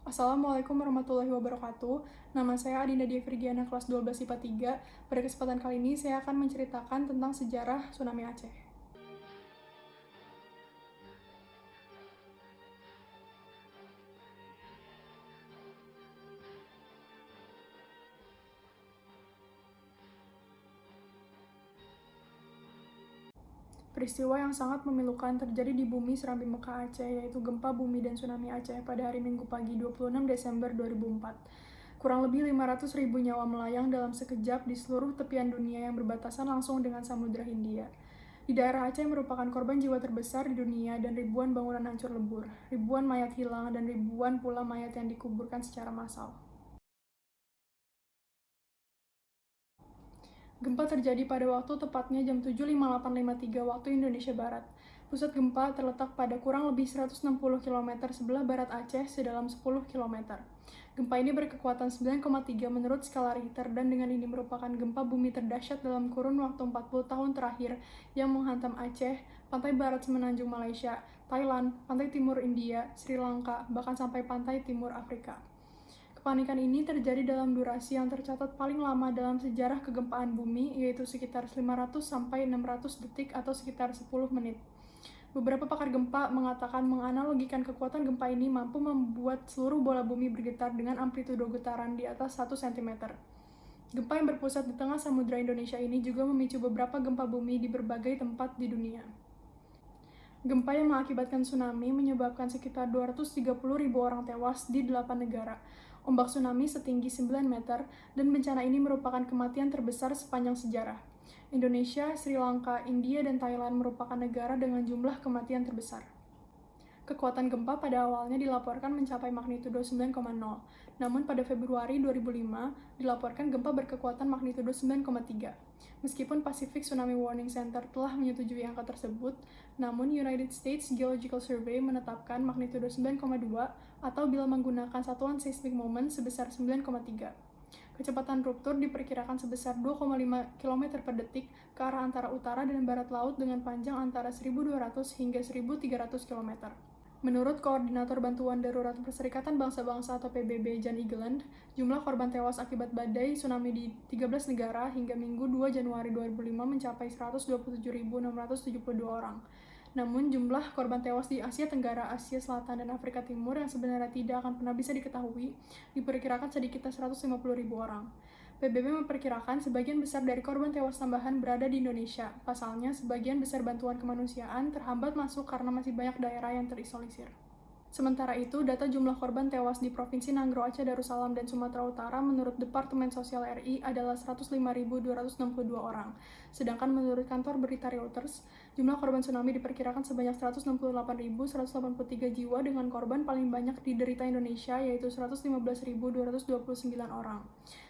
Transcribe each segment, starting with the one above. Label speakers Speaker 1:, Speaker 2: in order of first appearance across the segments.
Speaker 1: Assalamualaikum warahmatullahi wabarakatuh. Nama saya Adinda Dia Virgiana kelas 12 IPA 3. Pada kesempatan kali ini saya akan menceritakan tentang sejarah tsunami Aceh. Peristiwa yang sangat memilukan terjadi di bumi Serambi Mekah Aceh, yaitu gempa bumi dan tsunami Aceh pada hari Minggu pagi 26 Desember 2004. Kurang lebih 500 ribu nyawa melayang dalam sekejap di seluruh tepian dunia yang berbatasan langsung dengan Samudra Hindia. Di daerah Aceh merupakan korban jiwa terbesar di dunia dan ribuan bangunan hancur lebur, ribuan mayat hilang, dan ribuan pula mayat yang dikuburkan secara massal. Gempa terjadi pada waktu tepatnya jam 7.5853 waktu Indonesia Barat. Pusat gempa terletak pada kurang lebih 160 km sebelah barat Aceh sedalam 10 km. Gempa ini berkekuatan 9,3 menurut skala Richter dan dengan ini merupakan gempa bumi terdahsyat dalam kurun waktu 40 tahun terakhir yang menghantam Aceh, pantai barat semenanjung Malaysia, Thailand, pantai timur India, Sri Lanka, bahkan sampai pantai timur Afrika. Kepanikan ini terjadi dalam durasi yang tercatat paling lama dalam sejarah kegempaan bumi, yaitu sekitar 500 sampai 600 detik atau sekitar 10 menit. Beberapa pakar gempa mengatakan menganalogikan kekuatan gempa ini mampu membuat seluruh bola bumi bergetar dengan amplitudo getaran di atas 1 cm. Gempa yang berpusat di tengah samudera Indonesia ini juga memicu beberapa gempa bumi di berbagai tempat di dunia. Gempa yang mengakibatkan tsunami menyebabkan sekitar 230 ribu orang tewas di 8 negara, ombak tsunami setinggi 9 meter, dan bencana ini merupakan kematian terbesar sepanjang sejarah. Indonesia, Sri Lanka, India, dan Thailand merupakan negara dengan jumlah kematian terbesar. Kekuatan gempa pada awalnya dilaporkan mencapai magnitudo 9,0, namun pada Februari 2005 dilaporkan gempa berkekuatan magnitudo 9,3. Meskipun Pacific Tsunami Warning Center telah menyetujui angka tersebut, namun United States Geological Survey menetapkan magnitudo 9,2 atau bila menggunakan satuan seismic moment sebesar 9,3. Kecepatan ruptur diperkirakan sebesar 2,5 km per detik ke arah antara utara dan barat laut dengan panjang antara 1.200 hingga 1.300 km. Menurut Koordinator Bantuan Darurat Perserikatan Bangsa-Bangsa atau PBB Jan Egeland, jumlah korban tewas akibat badai tsunami di 13 negara hingga Minggu 2 Januari 2005 mencapai 127.672 orang. Namun jumlah korban tewas di Asia Tenggara, Asia Selatan, dan Afrika Timur yang sebenarnya tidak akan pernah bisa diketahui diperkirakan sedikitnya 150.000 orang. PBB memperkirakan sebagian besar dari korban tewas tambahan berada di Indonesia. Pasalnya, sebagian besar bantuan kemanusiaan terhambat masuk karena masih banyak daerah yang terisolisir. Sementara itu, data jumlah korban tewas di Provinsi Nanggro Aceh Darussalam dan Sumatera Utara menurut Departemen Sosial RI adalah 105.262 orang. Sedangkan menurut kantor berita Reuters, jumlah korban tsunami diperkirakan sebanyak 168.183 jiwa dengan korban paling banyak diderita Indonesia yaitu 115.229 orang.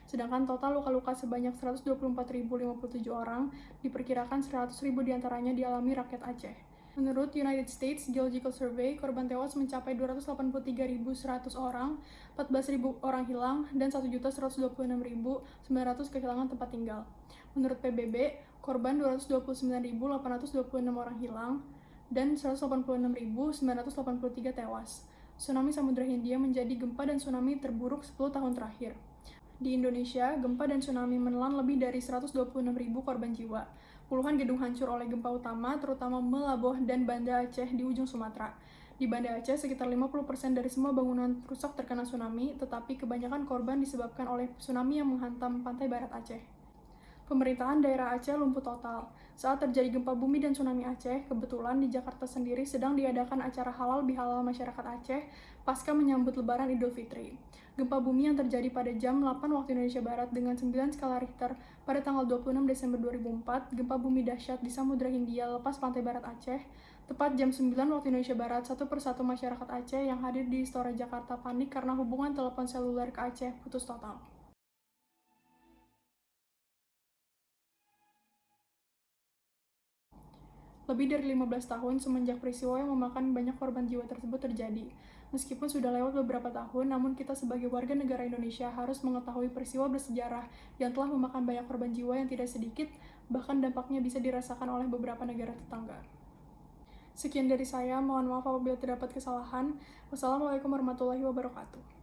Speaker 1: Sedangkan total luka-luka sebanyak 124.057 orang, diperkirakan 100.000 di antaranya dialami rakyat Aceh. Menurut United States Geological Survey, korban tewas mencapai 283.100 orang, 14.000 orang hilang, dan 1.126.900 kehilangan tempat tinggal. Menurut PBB, korban 229.826 orang hilang, dan 186.983 tewas. Tsunami Samudra Hindia menjadi gempa dan tsunami terburuk 10 tahun terakhir. Di Indonesia, gempa dan tsunami menelan lebih dari 126.000 korban jiwa. Puluhan gedung hancur oleh gempa utama, terutama Melaboh dan Banda Aceh di ujung Sumatera. Di Banda Aceh, sekitar 50% dari semua bangunan rusak terkena tsunami, tetapi kebanyakan korban disebabkan oleh tsunami yang menghantam pantai barat Aceh. Pemerintahan daerah Aceh lumpuh total. Saat terjadi gempa bumi dan tsunami Aceh, kebetulan di Jakarta sendiri sedang diadakan acara halal bihalal masyarakat Aceh pasca menyambut lebaran Idul Fitri. Gempa bumi yang terjadi pada jam 8 waktu Indonesia Barat dengan 9 skala Richter pada tanggal 26 Desember 2004, gempa bumi dahsyat di Samudra Hindia lepas pantai barat Aceh, tepat jam 9 waktu Indonesia Barat, satu persatu masyarakat Aceh yang hadir di Istora Jakarta panik karena hubungan telepon seluler ke Aceh putus total. Lebih dari 15 tahun semenjak peristiwa yang memakan banyak korban jiwa tersebut terjadi. Meskipun sudah lewat beberapa tahun, namun kita sebagai warga negara Indonesia harus mengetahui peristiwa bersejarah yang telah memakan banyak korban jiwa yang tidak sedikit, bahkan dampaknya bisa dirasakan oleh beberapa negara tetangga. Sekian dari saya, mohon maaf apabila terdapat kesalahan. Wassalamualaikum warahmatullahi wabarakatuh.